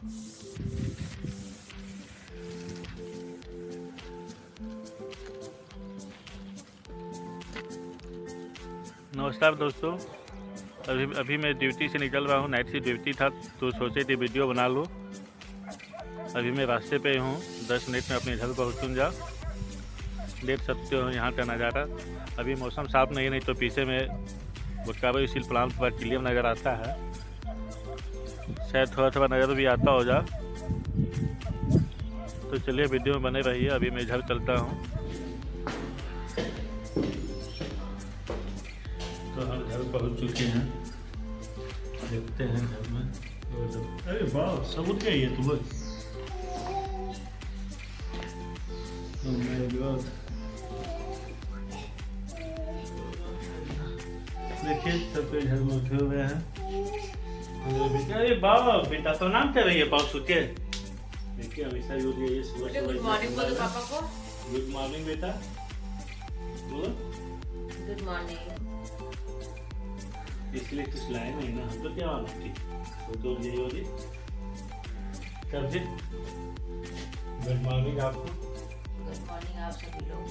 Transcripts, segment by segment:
नमस्कार दोस्तों। अभी अभी मैं ड्यूटी से निकल रहा हूँ। नाइट से ड्यूटी था तो सोचे थे वीडियो बना लूँ। अभी मैं रास्ते पे हूँ। दस मिनट में अपने घर पहुँचूँगा देख सकते हो यहाँ का नज़ारा। अभी मौसम साफ़ नहीं नहीं तो पीछे में बुटकाबा स्टील प्लांट पर क्लियर नज़र आता है। शायद थोड़ा थोड़ा नज़र भी आता होगा। तो चलिए, वीडियो में बने रहिए। अभी मैं घर चलता हूँ। तो हम घर पहुँच चुके हैं। देखते हैं घर में। अरे वाह सबूत क्या है तुम्हें Oh my God. देखिए सबके घर में उठे हुए हैं। बेटा बाबा बेटा तो नाम क्या है पाँव सुखे देखिए हमेशा जो ये ये सुबह सुबह गुड मॉर्निंग बोलो पापा को गुड मॉर्निंग बेटा बोलो गुड मॉर्निंग इसलिए कुछ लाए नहीं ना हम तो क्या मालूम थी वो तो यही होगी तब जी गुड मॉर्निंग आपको गुड मॉर्निंग आप सभी लोग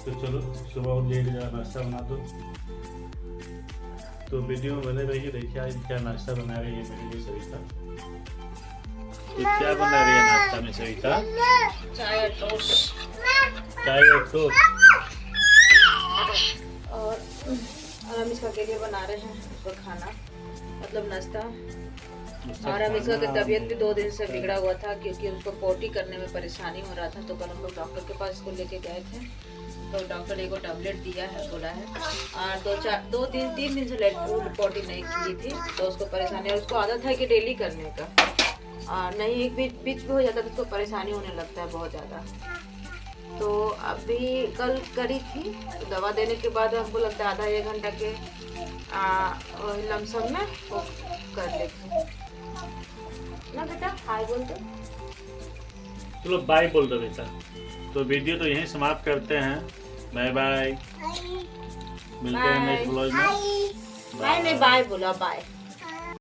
तो चलो सुबह उठ जाइए नाश्ता बना दो तो वीडियो में बने रहिए देखिए आज क्या नाश्ता बना रही है मेरे लिए सविता क्या बना रही है नाश्ता में सविता चाय और टोस्ट चाय और टोस्ट और और हम इसका के लिए बना रहे हैं उसका खाना मतलब नाश्ता। और इसका की तबीयत भी दो दिन से बिगड़ा हुआ था क्योंकि उसको पोटी करने में परेशानी हो रहा था तो कल हम लोग डॉक्टर के पास इसको लेके गए थे। तो डॉक्टर ने को टैबलेट दिया है, बोला है। और दो चार, दो दिन तीन दिन से लेट पोटी नहीं की थी तो उसको परेशानी उसको आदत है कि डेली करने का। और नहीं, एक बीच बीच भी हो जाता है तो उसको परेशानी होने लगता है बहुत ज़्यादा। तो अभी कल करी थी तो दवा देने के बाद हमको लगता है आधा एक घंटा के लमसम में वो कर लेते ना बेटा हाय बोल दो। चलो बाय बोल दो बेटा। तो वीडियो तो यहीं समाप्त करते हैं। Bye bye. मिलते हैं नेक्स्ट ब्लॉग में। बाय नहीं बाय बोला बाय